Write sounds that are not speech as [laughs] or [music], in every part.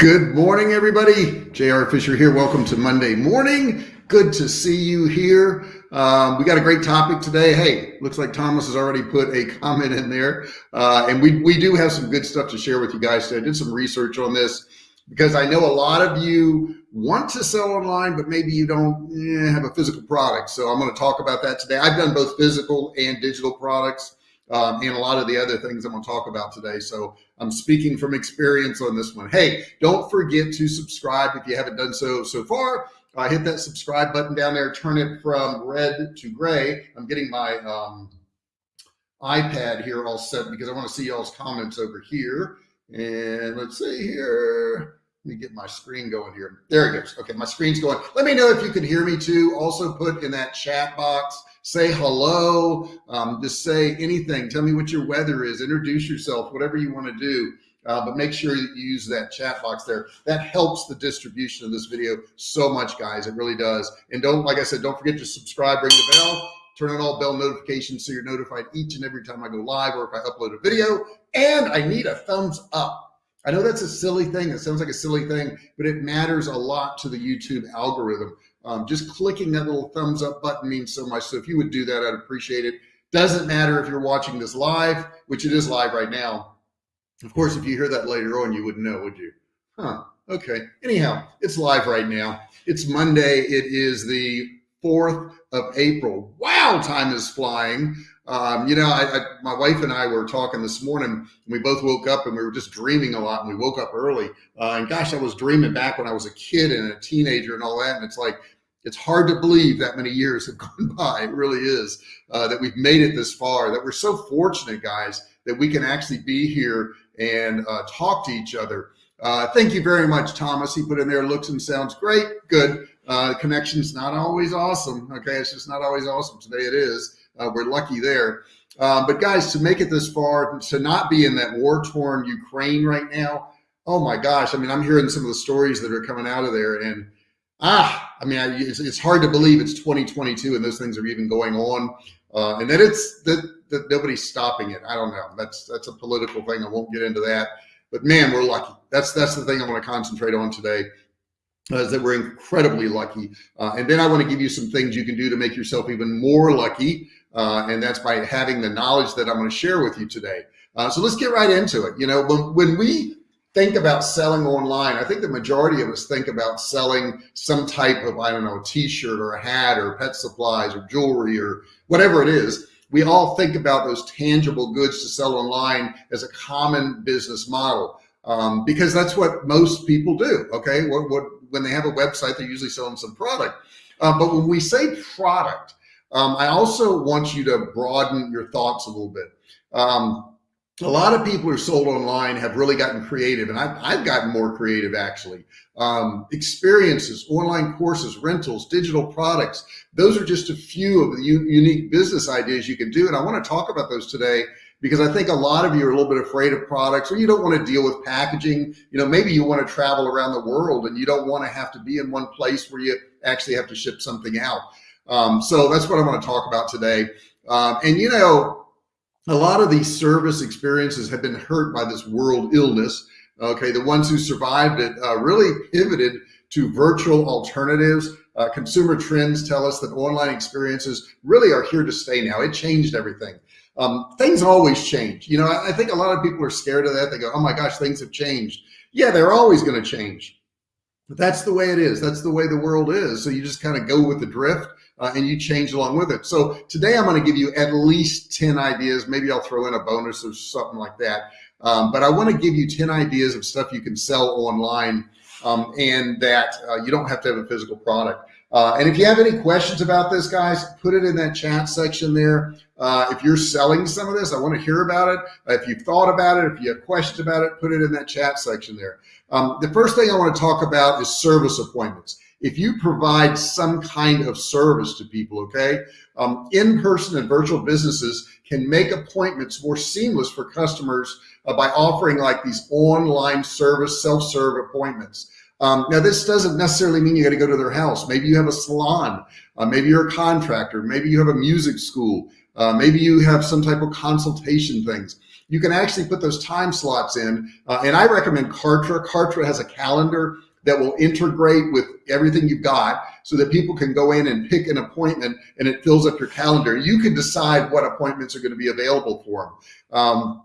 Good morning, everybody. JR Fisher here. Welcome to Monday morning. Good to see you here. Um, we got a great topic today. Hey, looks like Thomas has already put a comment in there. Uh, and we, we do have some good stuff to share with you guys today. I did some research on this because I know a lot of you want to sell online, but maybe you don't eh, have a physical product. So I'm going to talk about that today. I've done both physical and digital products um, and a lot of the other things I'm going to talk about today. So I'm speaking from experience on this one. Hey, don't forget to subscribe if you haven't done so so far. Uh, hit that subscribe button down there, turn it from red to gray. I'm getting my um, iPad here all set because I want to see y'all's comments over here. And let's see here. Let me get my screen going here. There it goes. Okay, my screen's going. Let me know if you can hear me too. Also put in that chat box, say hello, um, just say anything. Tell me what your weather is. Introduce yourself, whatever you want to do. Uh, but make sure you use that chat box there. That helps the distribution of this video so much, guys. It really does. And don't, like I said, don't forget to subscribe, ring the bell, turn on all bell notifications so you're notified each and every time I go live or if I upload a video. And I need a thumbs up. I know that's a silly thing. It sounds like a silly thing, but it matters a lot to the YouTube algorithm. Um, just clicking that little thumbs up button means so much. So if you would do that, I'd appreciate it. Doesn't matter if you're watching this live, which it is live right now. Of course, if you hear that later on, you wouldn't know, would you? Huh. Okay. Anyhow, it's live right now. It's Monday. It is the 4th of April. Wow, time is flying. Um, you know, I, I, my wife and I were talking this morning. we both woke up and we were just dreaming a lot. And we woke up early. Uh, and gosh, I was dreaming back when I was a kid and a teenager and all that. And it's like it's hard to believe that many years have [laughs] gone by. It really is uh, that we've made it this far. That we're so fortunate, guys, that we can actually be here and uh, talk to each other. Uh, thank you very much, Thomas. He put in there looks and sounds great. Good. Uh, connection's not always awesome. Okay, it's just not always awesome. Today it is. Uh, we're lucky there. Um, but guys, to make it this far, to not be in that war torn Ukraine right now, oh my gosh. I mean, I'm hearing some of the stories that are coming out of there and ah, I mean, I, it's, it's, hard to believe it's 2022 and those things are even going on. Uh, and that it's that, that nobody's stopping it. I don't know. That's, that's a political thing. I won't get into that, but man, we're lucky. That's, that's the thing I want to concentrate on today is that we're incredibly lucky. Uh, and then I want to give you some things you can do to make yourself even more lucky. Uh, and that's by having the knowledge that I'm going to share with you today. Uh, so let's get right into it. You know, when, when we think about selling online, I think the majority of us think about selling some type of, I don't know, t-shirt or a hat or pet supplies or jewelry or whatever it is. We all think about those tangible goods to sell online as a common business model um, because that's what most people do. Okay. What, what, when they have a website, they're usually selling some product. Uh, but when we say product, um, I also want you to broaden your thoughts a little bit. Um, a lot of people who are sold online have really gotten creative and I've, I've gotten more creative actually. Um, experiences, online courses, rentals, digital products. Those are just a few of the unique business ideas you can do. And I want to talk about those today because I think a lot of you are a little bit afraid of products or you don't want to deal with packaging. You know, maybe you want to travel around the world and you don't want to have to be in one place where you actually have to ship something out. Um, so that's what I want to talk about today. Um, and you know, a lot of these service experiences have been hurt by this world illness. Okay, the ones who survived it uh, really pivoted to virtual alternatives. Uh, consumer trends tell us that online experiences really are here to stay now. It changed everything. Um, things always change. You know, I, I think a lot of people are scared of that. They go, oh my gosh, things have changed. Yeah, they're always going to change. But that's the way it is. That's the way the world is. So you just kind of go with the drift uh, and you change along with it. So today I'm going to give you at least 10 ideas. Maybe I'll throw in a bonus or something like that. Um, but I want to give you 10 ideas of stuff you can sell online um, and that uh, you don't have to have a physical product. Uh, and if you have any questions about this, guys, put it in that chat section there. Uh, if you're selling some of this, I want to hear about it. if you've thought about it, if you have questions about it, put it in that chat section there. Um, the first thing I want to talk about is service appointments if you provide some kind of service to people, okay, um, in-person and virtual businesses can make appointments more seamless for customers uh, by offering like these online service, self-serve appointments. Um, now, this doesn't necessarily mean you got to go to their house. Maybe you have a salon. Uh, maybe you're a contractor. Maybe you have a music school. Uh, maybe you have some type of consultation things. you can actually put those time slots in. Uh, and I recommend Kartra. Kartra has a calendar that will integrate with everything you've got so that people can go in and pick an appointment and it fills up your calendar. You can decide what appointments are going to be available for them. Um,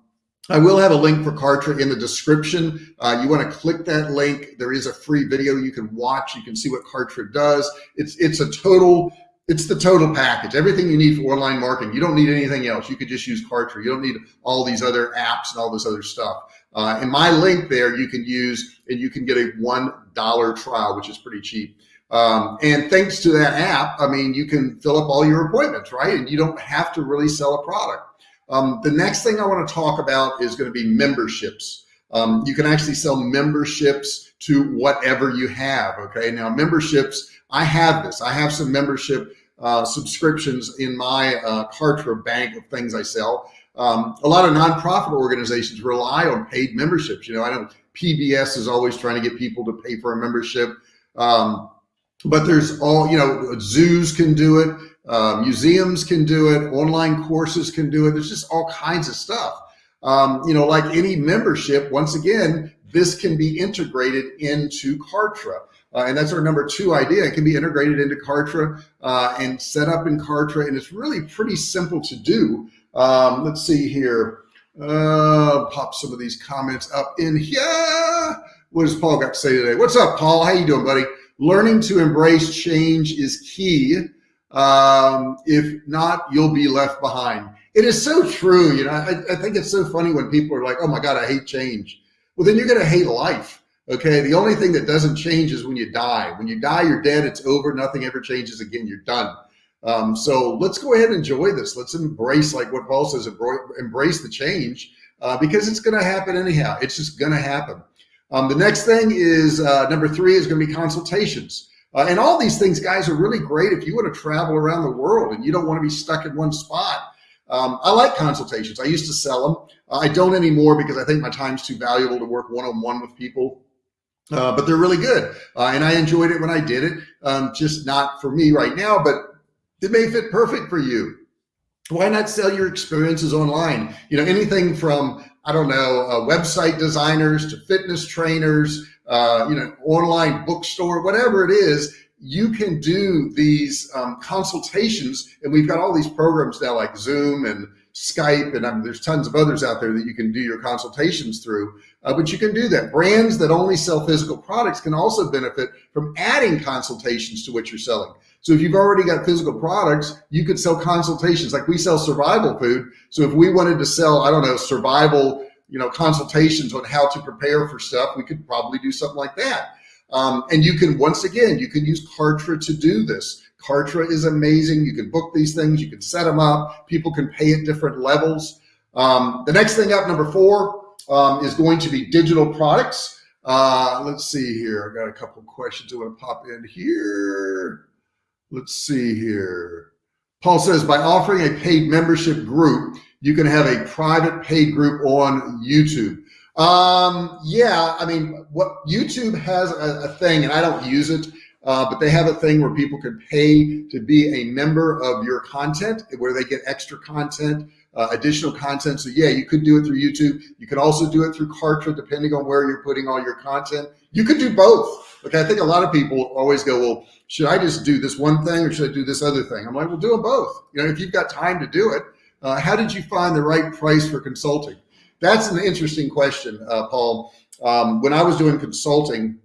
I will have a link for Kartra in the description. Uh, you want to click that link. There is a free video you can watch. You can see what Kartra does. It's it's a total it's the total package. Everything you need for online marketing. You don't need anything else. You could just use Kartra. You don't need all these other apps and all this other stuff. Uh, in my link there, you can use and you can get a one dollar trial, which is pretty cheap. Um, and thanks to that app, I mean, you can fill up all your appointments, right? And you don't have to really sell a product. Um, the next thing I want to talk about is going to be memberships. Um, you can actually sell memberships to whatever you have. Okay. Now memberships, I have this, I have some membership uh, subscriptions in my uh, Kartra bank of things I sell. Um, a lot of nonprofit organizations rely on paid memberships. You know, I know PBS is always trying to get people to pay for a membership. Um, but there's all, you know, zoos can do it. Uh, museums can do it, online courses can do it. There's just all kinds of stuff. Um, you know, like any membership, once again, this can be integrated into Kartra. Uh, and that's our number two idea. It can be integrated into Kartra uh, and set up in Kartra. And it's really pretty simple to do. Um, let's see here. Uh, pop some of these comments up in here. What does Paul got to say today? What's up, Paul? How you doing, buddy? Learning to embrace change is key. Um, if not, you'll be left behind. It is so true. You know, I, I think it's so funny when people are like, oh my God, I hate change. Well, then you're going to hate life. Okay. The only thing that doesn't change is when you die. When you die, you're dead. It's over. Nothing ever changes again. You're done. Um, so let's go ahead and enjoy this. Let's embrace, like what Paul says, embrace the change uh, because it's going to happen anyhow. It's just going to happen. Um, the next thing is uh, number three is going to be consultations. Uh, and all these things, guys, are really great if you want to travel around the world and you don't want to be stuck in one spot. Um, I like consultations. I used to sell them. Uh, I don't anymore because I think my time's too valuable to work one-on-one with people. Uh, but they're really good. Uh, and I enjoyed it when I did it. Um, just not for me right now, but it may fit perfect for you. Why not sell your experiences online? You know, anything from, I don't know, uh, website designers to fitness trainers, uh, you know, online bookstore, whatever it is, you can do these um, consultations. And we've got all these programs now like Zoom and Skype, and um, there's tons of others out there that you can do your consultations through. Uh, but you can do that. Brands that only sell physical products can also benefit from adding consultations to what you're selling. So if you've already got physical products, you could sell consultations. Like we sell survival food. So if we wanted to sell, I don't know, survival you know, consultations on how to prepare for stuff, we could probably do something like that. Um, and you can, once again, you can use Kartra to do this. Kartra is amazing. You can book these things, you can set them up. People can pay at different levels. Um, the next thing up, number four, um, is going to be digital products. Uh, let's see here. I got a couple questions I want to pop in here. Let's see here. Paul says, by offering a paid membership group, you can have a private paid group on YouTube. Um, yeah, I mean, what YouTube has a, a thing, and I don't use it, uh, but they have a thing where people can pay to be a member of your content, where they get extra content, uh, additional content. So yeah, you could do it through YouTube. You could also do it through Kartra, depending on where you're putting all your content. You could do both. Okay, I think a lot of people always go, well, should I just do this one thing or should I do this other thing? I'm like, well, do them both. You know, if you've got time to do it, uh, how did you find the right price for consulting? That's an interesting question, uh, Paul. Um, when I was doing consulting,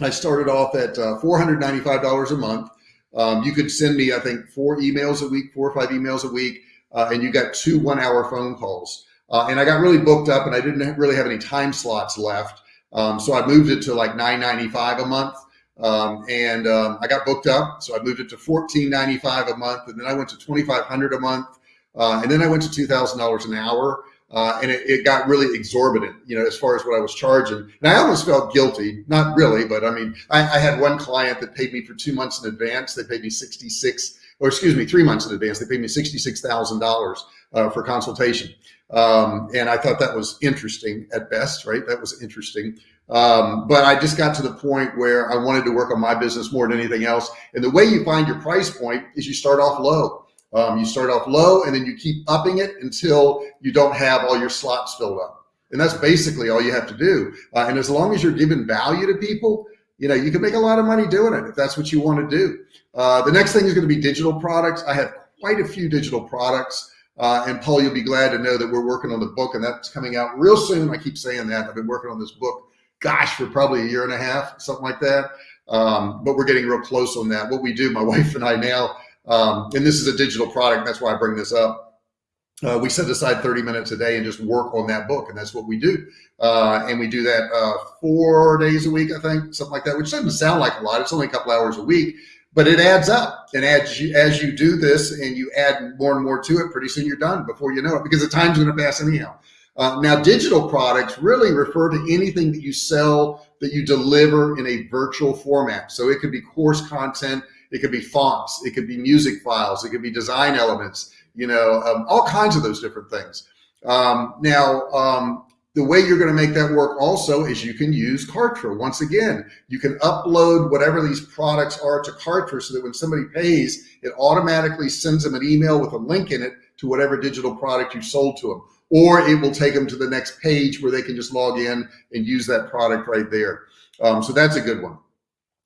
I started off at uh, $495 a month. Um, you could send me, I think, four emails a week, four or five emails a week, uh, and you got two one hour phone calls. Uh, and I got really booked up and I didn't really have any time slots left. Um, so I moved it to like 995 a month. Um, and um, I got booked up. So I moved it to $14.95 a month. And then I went to 2,500 a month. Uh, and then I went to $2,000 an hour. Uh, and it, it, got really exorbitant, you know, as far as what I was charging. And I almost felt guilty, not really, but I mean, I, I had one client that paid me for two months in advance. They paid me 66, or excuse me, three months in advance. They paid me $66,000 uh, for consultation. Um, and I thought that was interesting at best, right? That was interesting. Um, but I just got to the point where I wanted to work on my business more than anything else. And the way you find your price point is you start off low. Um, you start off low and then you keep upping it until you don't have all your slots filled up. And that's basically all you have to do. Uh, and as long as you're giving value to people, you know, you can make a lot of money doing it if that's what you want to do. Uh, the next thing is going to be digital products. I have quite a few digital products. Uh, and Paul, you'll be glad to know that we're working on the book and that's coming out real soon. I keep saying that. I've been working on this book, gosh, for probably a year and a half, something like that. Um, but we're getting real close on that. What we do, my [laughs] wife and I now, um, and this is a digital product. That's why I bring this up. Uh, we set aside 30 minutes a day and just work on that book. And that's what we do. Uh, and we do that uh, four days a week, I think, something like that, which doesn't sound like a lot. It's only a couple hours a week, but it adds up. And as you, as you do this and you add more and more to it, pretty soon you're done before you know it because the time's going to pass anyhow. Uh, now, digital products really refer to anything that you sell that you deliver in a virtual format. So it could be course content, it could be fonts, it could be music files, it could be design elements, you know, um, all kinds of those different things. Um, now, um, the way you're going to make that work also is you can use Kartra. Once again, you can upload whatever these products are to Kartra so that when somebody pays, it automatically sends them an email with a link in it to whatever digital product you sold to them. Or it will take them to the next page where they can just log in and use that product right there. Um, so that's a good one.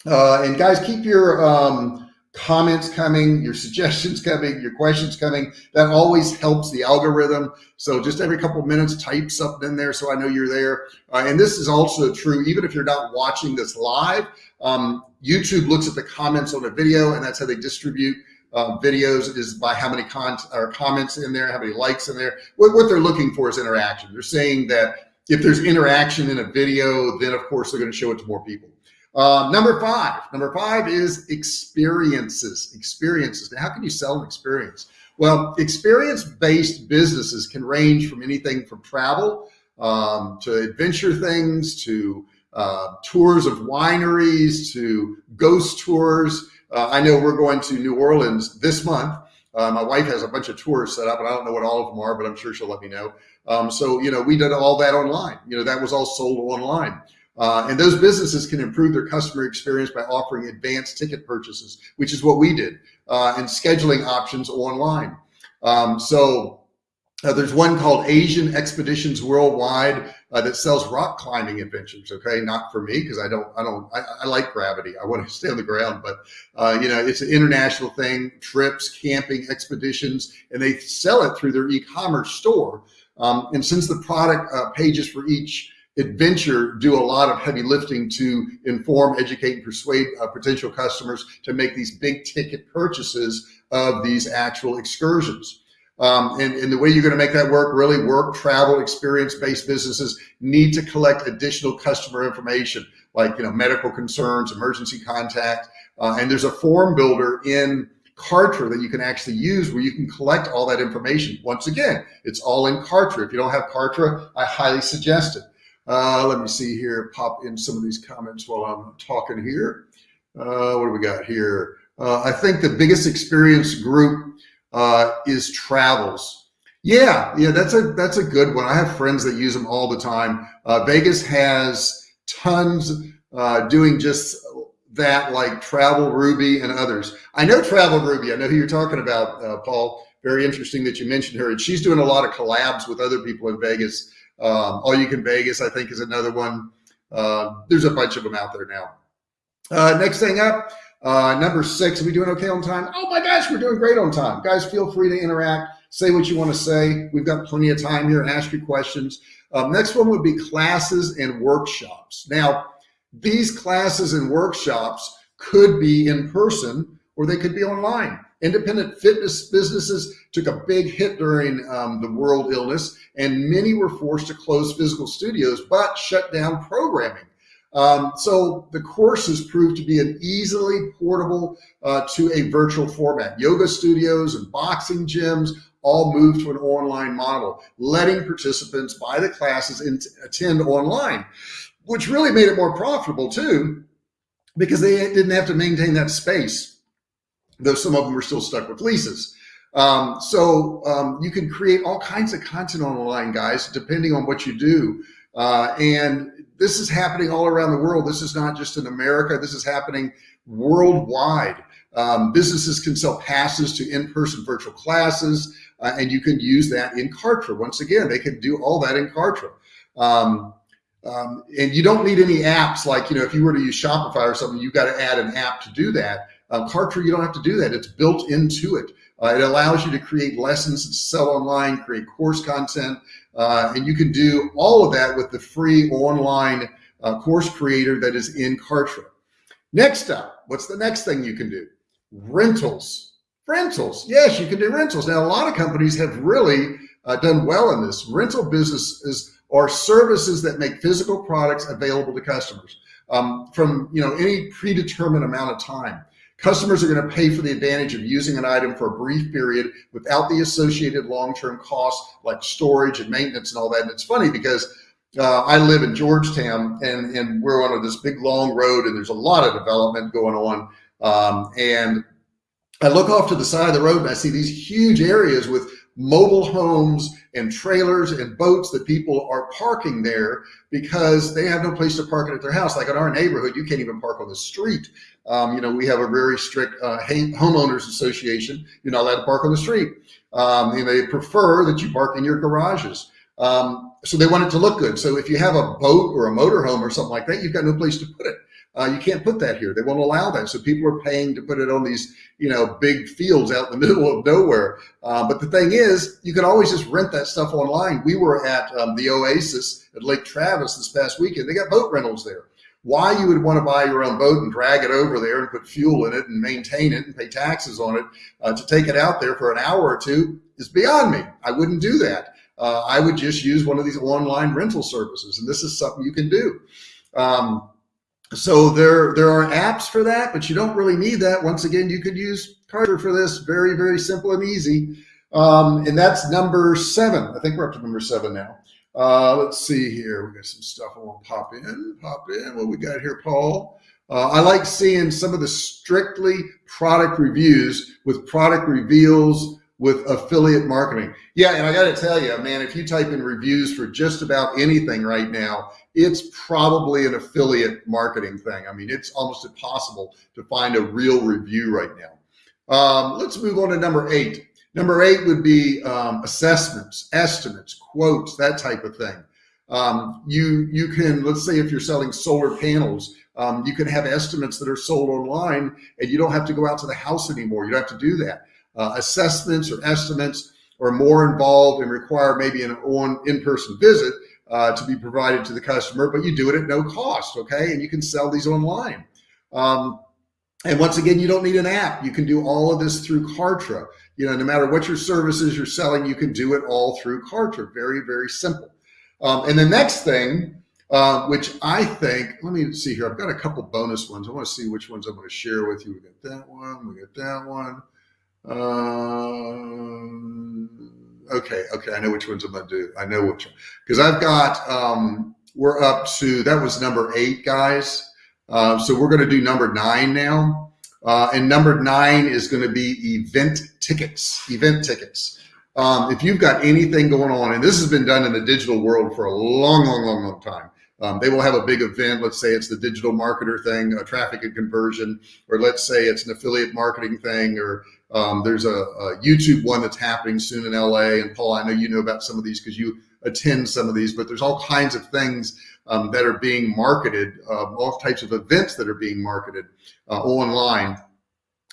Uh, and guys, keep your um, comments coming, your [laughs] suggestions coming, your questions coming. That always helps the algorithm. So just every couple of minutes, type something in there so I know you're there. Uh, and this is also true, even if you're not watching this live, um, YouTube looks at the comments on a video and that's how they distribute uh, videos is by how many con or comments in there, how many likes in there. What, what they're looking for is interaction. They're saying that if there's interaction in a video, then of course they're going to show it to more people. Uh, number five, number five is experiences, experiences. Now, how can you sell an experience? Well, experience-based businesses can range from anything from travel um, to adventure things, to uh, tours of wineries, to ghost tours. Uh, I know we're going to New Orleans this month. Uh, my wife has a bunch of tours set up and I don't know what all of them are, but I'm sure she'll let me know. Um, so, you know, we did all that online. You know, that was all sold online. Uh, and those businesses can improve their customer experience by offering advanced ticket purchases, which is what we did, uh, and scheduling options online. Um, so uh, there's one called Asian Expeditions Worldwide uh, that sells rock climbing adventures. Okay, not for me because I don't, I don't, I, I, like gravity. I want to [laughs] stay on the ground, but uh, you know, it's an international thing: trips, camping, expeditions, and they sell it through their e-commerce store. Um, and since the product uh, pages for each adventure do a lot of heavy lifting to inform, educate, and persuade uh, potential customers to make these big ticket purchases of these actual excursions. Um, and, and, the way you're going to make that work, really work, travel, experience-based businesses need to collect additional customer information like, you know, medical concerns, emergency contact. Uh, and there's a form builder in Kartra that you can actually use where you can collect all that information. Once again, it's all in Kartra. If you don't have Kartra, I highly suggest it. Uh, let me see here, pop in some of these comments while I'm talking here. Uh, what do we got here? Uh, I think the biggest experience group uh, is travels. Yeah, yeah, that's a that's a good one. I have friends that use them all the time. Uh, Vegas has tons uh, doing just that, like Travel Ruby and others. I know Travel Ruby. I know who you're talking about, Paul. Very interesting that you mentioned her, and she's doing a lot of collabs with other people in Vegas. Um, All You Can Vegas, I think, is another one. Uh, there's a bunch of them out there now. Uh, next thing up, uh, number six, are we doing okay on time? Oh my gosh, we're doing great on time. Guys, feel free to interact, say what you want to say. We've got plenty of time here. Ask your questions. Um, next one would be classes and workshops. Now, these classes and workshops could be in person or they could be online. Independent fitness businesses took a big hit during um, the world illness, and many were forced to close physical studios, but shut down programming. Um, so the courses proved to be an easily portable uh, to a virtual format. Yoga studios and boxing gyms all moved to an online model, letting participants buy the classes and attend online, which really made it more profitable too, because they didn't have to maintain that space though some of them are still stuck with leases. Um, so um, you can create all kinds of content online, guys, depending on what you do. Uh, and this is happening all around the world. This is not just in America. This is happening worldwide. Um, businesses can sell passes to in-person virtual classes, uh, and you can use that in Kartra. Once again, they can do all that in Kartra. Um, um, and you don't need any apps like, you know, if you were to use Shopify or something, you've got to add an app to do that. Um, Kartra, you don't have to do that. It's built into it. Uh, it allows you to create lessons sell online, create course content, uh, and you can do all of that with the free online uh, course creator that is in Kartra. Next up, what's the next thing you can do? Rentals. Rentals. Yes, you can do rentals. Now, a lot of companies have really uh, done well in this. Rental businesses are services that make physical products available to customers um, from you know any predetermined amount of time. Customers are going to pay for the advantage of using an item for a brief period without the associated long-term costs like storage and maintenance and all that. And it's funny because uh, I live in Georgetown and, and we're on this big long road and there's a lot of development going on. Um, and I look off to the side of the road and I see these huge areas with mobile homes and trailers and boats that people are parking there because they have no place to park it at their house. Like in our neighborhood, you can't even park on the street. Um, you know, we have a very strict uh, homeowners association. You're not allowed to park on the street. Um, and they prefer that you park in your garages. Um, so they want it to look good. So if you have a boat or a motorhome or something like that, you've got no place to put it. Uh, you can't put that here. They won't allow that. So people are paying to put it on these, you know, big fields out in the [laughs] middle of nowhere. Uh, but the thing is, you can always just rent that stuff online. We were at um, the Oasis at Lake Travis this past weekend. They got boat rentals there. Why you would want to buy your own boat and drag it over there and put fuel in it and maintain it and pay taxes on it uh, to take it out there for an hour or two is beyond me. I wouldn't do that. Uh, I would just use one of these online rental services, and this is something you can do. Um, so there, there are apps for that, but you don't really need that. Once again, you could use Kartra for this. Very, very simple and easy. Um, and that's number seven. I think we're up to number seven now. Uh, let's see here. We got some stuff I want to pop in. Pop in. What we got here, Paul? Uh, I like seeing some of the strictly product reviews with product reveals with affiliate marketing. Yeah, and I got to tell you, man, if you type in reviews for just about anything right now, it's probably an affiliate marketing thing. I mean, it's almost impossible to find a real review right now. Um, let's move on to number eight. Number eight would be um, assessments, estimates, quotes, that type of thing. Um, you you can let's say if you're selling solar panels, um, you can have estimates that are sold online, and you don't have to go out to the house anymore. You don't have to do that uh, assessments or estimates are more involved and require maybe an on in-person visit uh, to be provided to the customer, but you do it at no cost, okay? And you can sell these online. Um, and once again, you don't need an app. You can do all of this through Kartra. You know, no matter what your services you're selling, you can do it all through Kartra. Very, very simple. Um, and the next thing, uh, which I think, let me see here. I've got a couple bonus ones. I want to see which ones I'm going to share with you. We got that one. We got that one. Um, okay, okay, I know which ones I'm gonna do. I know which one because I've got. Um, we're up to that was number eight, guys. Uh, so we're gonna do number nine now, uh, and number nine is gonna be event tickets. Event tickets. Um, if you've got anything going on, and this has been done in the digital world for a long, long, long, long time. Um, they will have a big event. Let's say it's the digital marketer thing, a traffic and conversion, or let's say it's an affiliate marketing thing, or um, there's a, a, YouTube one that's happening soon in LA. And Paul, I know you know about some of these because you attend some of these, but there's all kinds of things um, that are being marketed, uh, all types of events that are being marketed uh, online.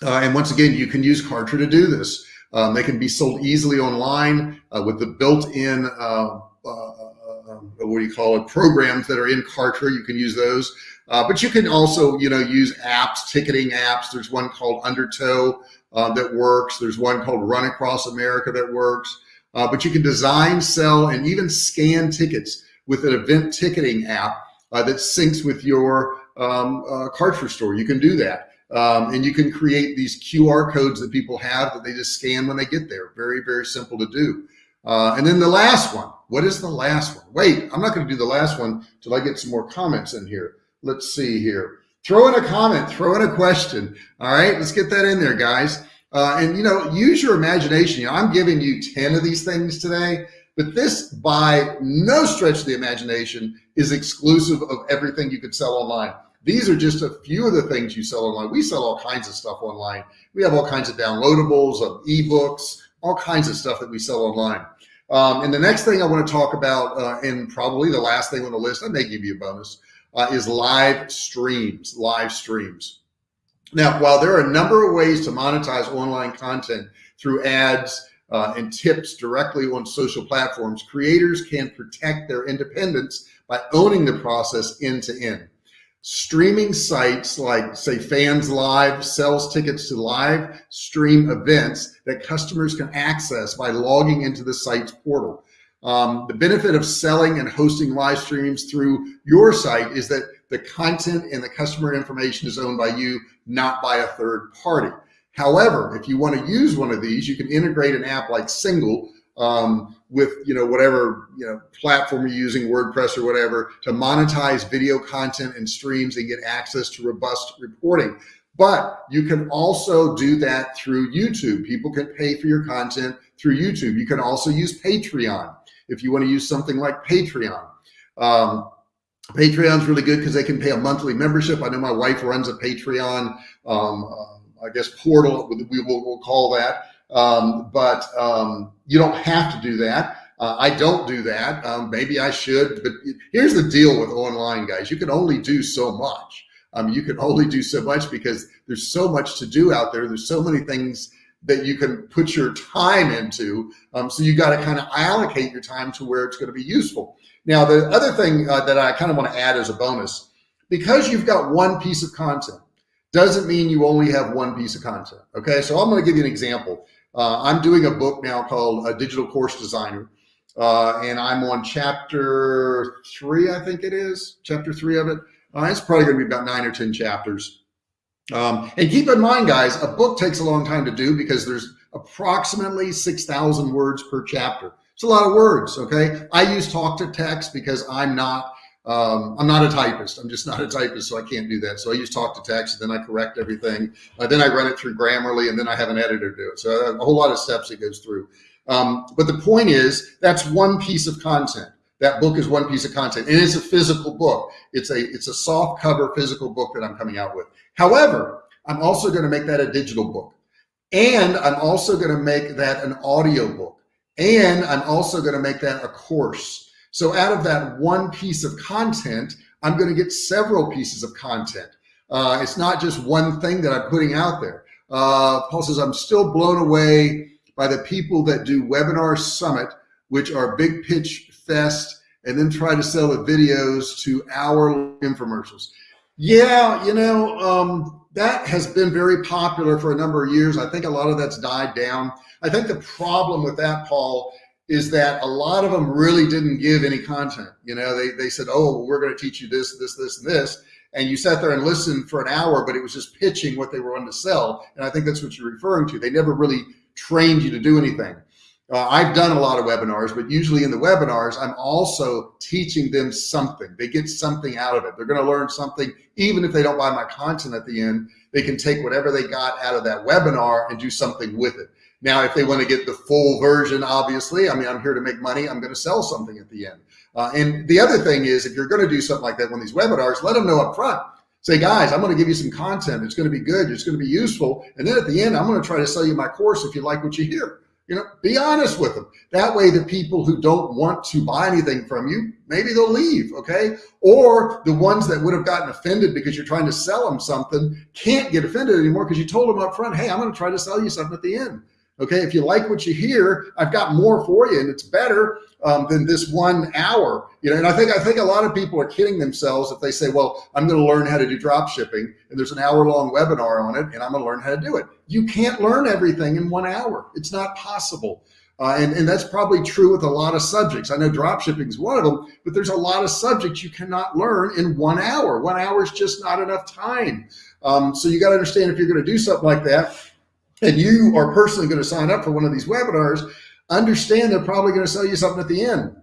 Uh, and once again, you can use Kartra to do this. Um, they can be sold easily online uh, with the built-in uh, uh, what do you call it, programs that are in Kartra. You can use those. But you can also, you know, use apps, ticketing apps. There's one called Undertow that works. There's one called Run Across America that works. But you can design, sell, and even scan tickets with an event ticketing app uh, that syncs with your um, uh, Kartra store. You can do that. Um, and you can create these QR codes that people have that they just scan when they get there. Very, very simple to do. Uh, and then the last one, what is the last one? Wait, I'm not going to do the last one till I get some more comments in here. Let's see here. Throw in a comment, throw in a question. All right, let's get that in there, guys. Uh, and you know, use your imagination. You know, I'm giving you 10 of these things today, but this by no stretch of the imagination is exclusive of everything you could sell online. These are just a few of the things you sell online. We sell all kinds of stuff online. We have all kinds of downloadables of ebooks, all kinds of stuff that we sell online. Um, and the next thing I want to talk about, uh, and probably the last thing on the list, I may give you a bonus, uh, is live streams, live streams. Now, while there are a number of ways to monetize online content through ads uh, and tips directly on social platforms, creators can protect their independence by owning the process end to end. Streaming sites like say Fans Live sells tickets to live stream events that customers can access by logging into the site's portal. Um, the benefit of selling and hosting live streams through your site is that the content and the customer information is owned by you, not by a third party. However, if you want to use one of these, you can integrate an app like Single um, with you know whatever you know platform you're using, WordPress or whatever, to monetize video content and streams and get access to robust reporting. But you can also do that through YouTube. People can pay for your content through YouTube. You can also use Patreon if you want to use something like Patreon. Um, Patreon's really good because they can pay a monthly membership. I know my wife runs a Patreon, um, I guess portal, we will we'll call that. Um, but um, you don't have to do that. Uh, I don't do that. Um, maybe I should, but here's the deal with online guys. You can only do so much. Um, you can only do so much because there's so much to do out there. There's so many things that you can put your time into. Um, so you got to kind of allocate your time to where it's going to be useful. Now, the other thing uh, that I kind of want to add as a bonus, because you've got one piece of content, doesn't mean you only have one piece of content. Okay, so I'm going to give you an example. Uh, I'm doing a book now called A Digital Course Designer, uh, and I'm on chapter three, I think it is, chapter three of it. Uh, it's probably going to be about nine or 10 chapters. Um, and keep in mind, guys, a book takes a long time to do because there's approximately 6,000 words per chapter. It's a lot of words, okay? I use talk to text because I'm not um, I'm not a typist. I'm just not a typist, so I can't do that. So I use talk to text, and then I correct everything. Uh, then I run it through Grammarly, and then I have an editor do it. So uh, a whole lot of steps it goes through. Um, but the point is, that's one piece of content. That book is one piece of content, and it's a physical book. It's a it's a soft cover physical book that I'm coming out with. However, I'm also going to make that a digital book, and I'm also going to make that an audio book, and I'm also going to make that a course. So out of that one piece of content, I'm going to get several pieces of content. Uh, it's not just one thing that I'm putting out there. Uh, Paul says, I'm still blown away by the people that do Webinar Summit, which are big pitch fest, and then try to sell the videos to hour infomercials. Yeah, you know, um, that has been very popular for a number of years. I think a lot of that's died down. I think the problem with that, Paul, is that a lot of them really didn't give any content. You know, they, they said, oh, we're going to teach you this, this, this, and this. And you sat there and listened for an hour, but it was just pitching what they were wanting to sell. And I think that's what you're referring to. They never really trained you to do anything. Uh, I've done a lot of webinars, but usually in the webinars, I'm also teaching them something. They get something out of it. They're going to learn something, even if they don't buy my content at the end, they can take whatever they got out of that webinar and do something with it. Now, if they want to get the full version, obviously, I mean, I'm here to make money. I'm going to sell something at the end. Uh, and the other thing is, if you're going to do something like that on these webinars, let them know up front. Say, guys, I'm going to give you some content. It's going to be good. It's going to be useful. And then at the end, I'm going to try to sell you my course if you like what you hear. You know, be honest with them. That way, the people who don't want to buy anything from you, maybe they'll leave. Okay. Or the ones that would have gotten offended because you're trying to sell them something can't get offended anymore because you told them up front, hey, I'm going to try to sell you something at the end. Okay, if you like what you hear, I've got more for you, and it's better um, than this one hour. You know, and I think I think a lot of people are kidding themselves if they say, "Well, I'm going to learn how to do drop shipping, and there's an hour long webinar on it, and I'm going to learn how to do it." You can't learn everything in one hour. It's not possible. Uh, and, and that's probably true with a lot of subjects. I know drop shipping is one of them, but there's a lot of subjects you cannot learn in one hour. One hour is just not enough time. Um, so you got to understand if you're going to do something like that, and you are personally going to sign up for one of these webinars, understand they're probably going to sell you something at the end.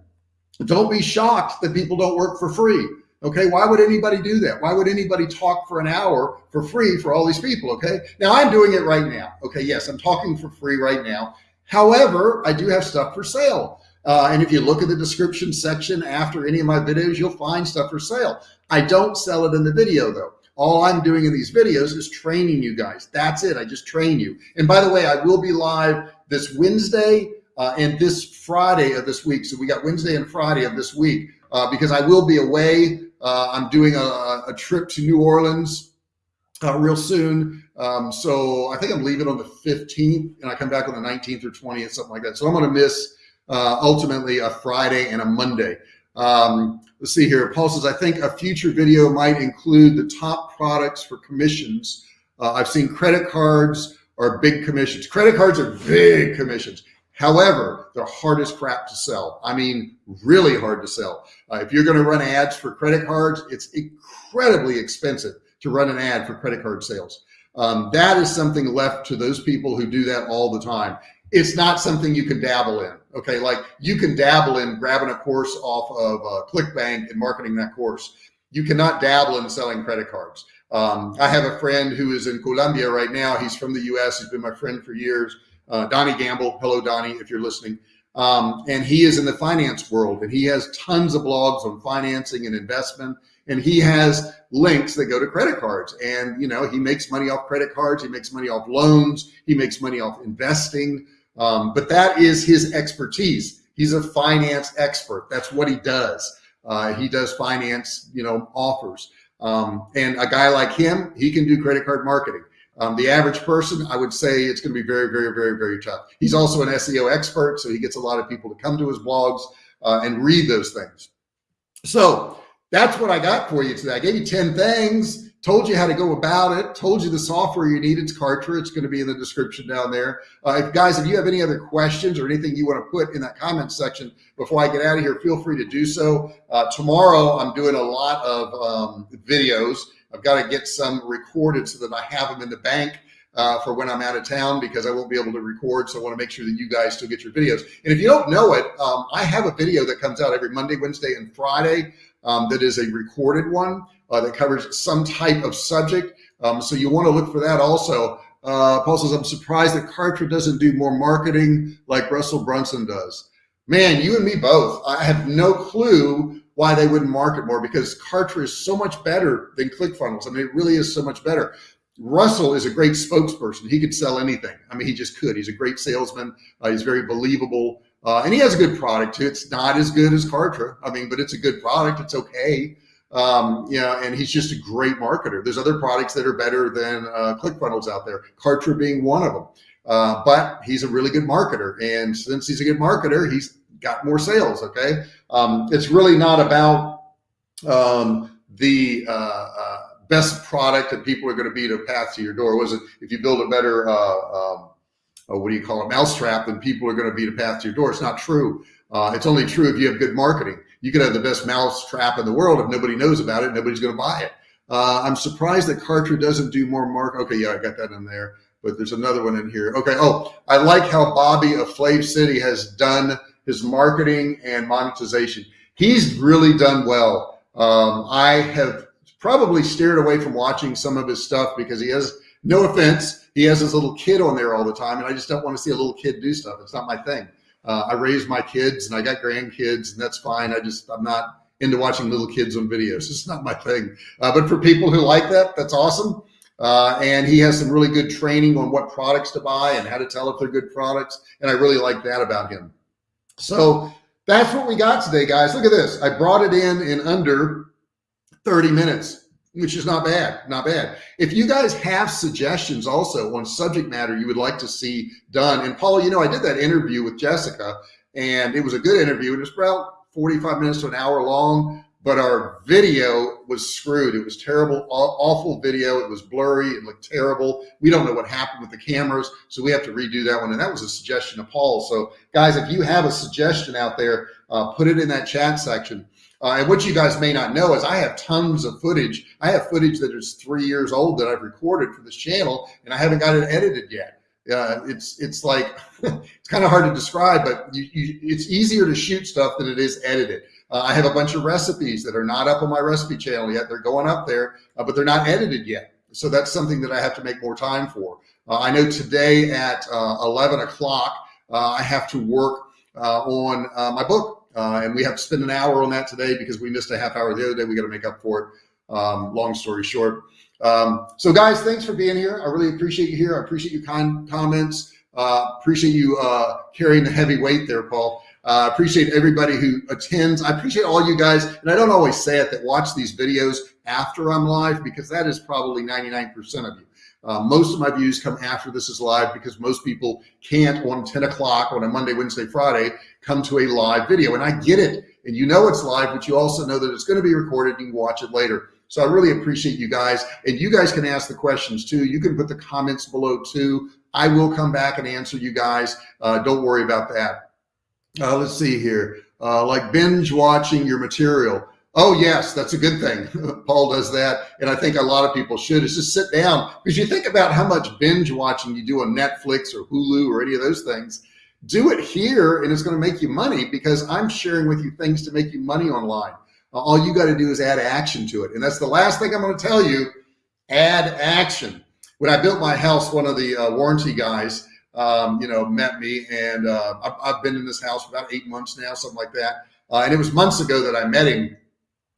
Don't be shocked that people don't work for free. Okay, why would anybody do that? Why would anybody talk for an hour for free for all these people? Okay, now I'm doing it right now. Okay, yes, I'm talking for free right now. However, I do have stuff for sale. Uh, and if you look at the description section after any of my videos, you'll find stuff for sale. I don't sell it in the video though. All I'm doing in these videos is training you guys. That's it. I just train you. And by the way, I will be live this Wednesday uh, and this Friday of this week. So we got Wednesday and Friday of this week uh, because I will be away. Uh, I'm doing a, a, trip to New Orleans uh, real soon. Um, so I think I'm leaving on the 15th and I come back on the 19th or 20th, something like that. So I'm going to miss uh, ultimately a Friday and a Monday. Um, let's see here. Paul says, I think a future video might include the top products for commissions. Uh, I've seen credit cards are big commissions. Credit cards are big commissions. However, they're hard as crap to sell. I mean, really hard to sell. Uh, if you're going to run ads for credit cards, it's incredibly expensive to run an ad for credit card sales. Um, that is something left to those people who do that all the time. It's not something you can dabble in. Okay, like you can dabble in grabbing a course off of uh, ClickBank and marketing that course. You cannot dabble in selling credit cards. Um, I have a friend who is in Colombia right now. He's from the U.S. He's been my friend for years. Uh, Donnie Gamble. Hello, Donnie, if you're listening. Um, and he is in the finance world and he has tons of blogs on financing and investment. And he has links that go to credit cards and, you know, he makes money off credit cards. He makes money off loans. He makes money off investing. Um, but that is his expertise. He's a finance expert. That's what he does. Uh, he does finance, you know, offers. Um, and a guy like him, he can do credit card marketing. Um, the average person, I would say it's going to be very, very, very, very tough. He's also an SEO expert, so he gets a lot of people to come to his blogs uh, and read those things. So that's what I got for you today. I gave you 10 things told you how to go about it, told you the software you need. It's Kartra. It's going to be in the description down there. Uh, if guys, if you have any other questions or anything you want to put in that comment section before I get out of here, feel free to do so. Uh, tomorrow, I'm doing a lot of um, videos. I've got to get some recorded so that I have them in the bank. Uh, for when I'm out of town because I won't be able to record. So I want to make sure that you guys still get your videos. And if you don't know it, um, I have a video that comes out every Monday, Wednesday, and Friday um, that is a recorded one uh, that covers some type of subject. Um, so you want to look for that also. Uh, Paul says, I'm surprised that Kartra doesn't do more marketing like Russell Brunson does. Man, you and me both. I have no clue why they wouldn't market more because Kartra is so much better than ClickFunnels. I mean, it really is so much better. Russell is a great spokesperson. He could sell anything. I mean, he just could. He's a great salesman. Uh, he's very believable. Uh, and he has a good product too. It's not as good as Kartra. I mean, but it's a good product. It's okay. Um, you know, and he's just a great marketer. There's other products that are better than uh, ClickFunnels out there, Kartra being one of them. Uh, but he's a really good marketer. And since he's a good marketer, he's got more sales. Okay. Um, it's really not about um, the uh, uh best product that people are going to be to path to your door. Was it if you build a better, uh, um, uh, what do you call it, mousetrap, then people are going to be to path to your door? It's not true. it's only true if you have good marketing you could have the best mouse trap in the world. If nobody knows about it, nobody's going to buy it. Uh, I'm surprised that Kartra doesn't do more mark. Okay, yeah, I got that in there, but there's another one in here. Okay. Oh, I like how Bobby of FlavCity has done his marketing and monetization. He's really done well. Um, I have probably steered away from watching some of his stuff because he has no offense. He has his little kid on there all the time. And I just don't want to see a little kid do stuff. It's not my thing. Uh, I raised my kids and I got grandkids and that's fine. I just, I'm not into watching little kids on videos. It's not my thing. Uh, but for people who like that, that's awesome. Uh, and he has some really good training on what products to buy and how to tell if they're good products. And I really like that about him. So that's what we got today, guys. Look at this. I brought it in in under 30 minutes which is not bad, not bad. If you guys have suggestions also on subject matter you would like to see done, and Paul, you know, I did that interview with Jessica and it was a good interview. It was about 45 minutes to an hour long, but our video was screwed. It was terrible, awful video. It was blurry. It looked terrible. We don't know what happened with the cameras. So we have to redo that one. And that was a suggestion of Paul. So guys, if you have a suggestion out there, uh, put it in that chat section. Uh, and what you guys may not know is I have tons of footage. I have footage that is three years old that I've recorded for this channel, and I haven't got it edited yet. Uh, it's it's like [laughs] it's kind of hard to describe, but you, you, it's easier to shoot stuff than it is edited. Uh, I have a bunch of recipes that are not up on my recipe channel yet. They're going up there, uh, but they're not edited yet. So that's something that I have to make more time for. Uh, I know today at uh, 11 o'clock, uh, I have to work on my book. Uh, and we have to spend an hour on that today because we missed a half hour the other day. We got to make up for it. Um, long story short. Um, so guys, thanks for being here. I really appreciate you here. I appreciate your kind comments. Uh, appreciate you uh, carrying the heavy weight there, Paul. I uh, appreciate everybody who attends. I appreciate all you guys. And I don't always say it that watch these videos after I'm live because that is probably 99% of you. Uh, most of my views come after this is live because most people can't on 10 o'clock on a Monday, Wednesday, Friday come to a live video. And I get it. And you know it's live, but you also know that it's going to be recorded and you can watch it later. So I really appreciate you guys. And you guys can ask the questions too. You can put the comments below too. I will come back and answer you guys. Uh, don't worry about that. Uh, let's see here. Uh, like binge watching your material. Oh yes, that's a good thing. [laughs] Paul does that. And I think a lot of people should is just sit down because you think about how much binge watching you do on Netflix or Hulu or any of those things. Do it here and it's going to make you money because I'm sharing with you things to make you money online. All you got to do is add action to it. And that's the last thing I'm going to tell you, add action. When I built my house, one of the uh, warranty guys, um, you know, met me and uh, I've, I've, been in this house for about eight months now, something like that. Uh, and it was months ago that I met him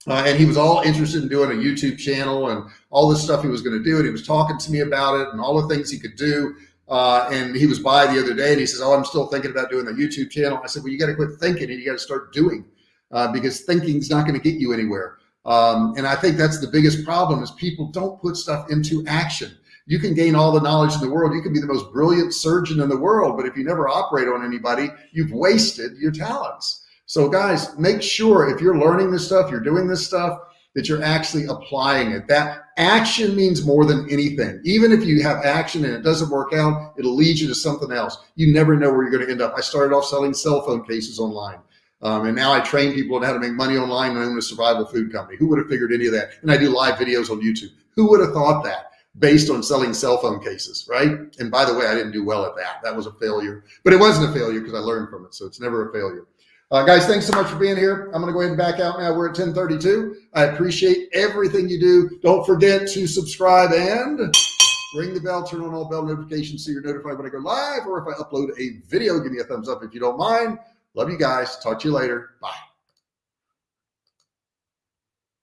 uh, and he was all interested in doing a YouTube channel and all this stuff he was going to do. And he was talking to me about it and all the things he could do. Uh, and he was by the other day and he says, Oh, I'm still thinking about doing the YouTube channel. I said, Well, you got to quit thinking and you got to start doing uh, because thinking's not going to get you anywhere. Um, and I think that's the biggest problem is people don't put stuff into action. You can gain all the knowledge in the world. You can be the most brilliant surgeon in the world, but if you never operate on anybody, you've wasted your talents. So guys, make sure if you're learning this stuff, you're doing this stuff, that you're actually applying it. That action means more than anything. Even if you have action and it doesn't work out, it'll lead you to something else. You never know where you're going to end up. I started off selling cell phone cases online. Um, and now I train people on how to make money online and own a survival food company. Who would have figured any of that? And I do live videos on YouTube. Who would have thought that based on selling cell phone cases, right? And by the way, I didn't do well at that. That was a failure, but it wasn't a failure because I learned from it. So it's never a failure. Uh, guys, thanks so much for being here. I'm going to go ahead and back out now. We're at 1032. I appreciate everything you do. Don't forget to subscribe and ring the bell, turn on all bell notifications so you're notified when I go live or if I upload a video, give me a thumbs up if you don't mind. Love you guys. Talk to you later. Bye.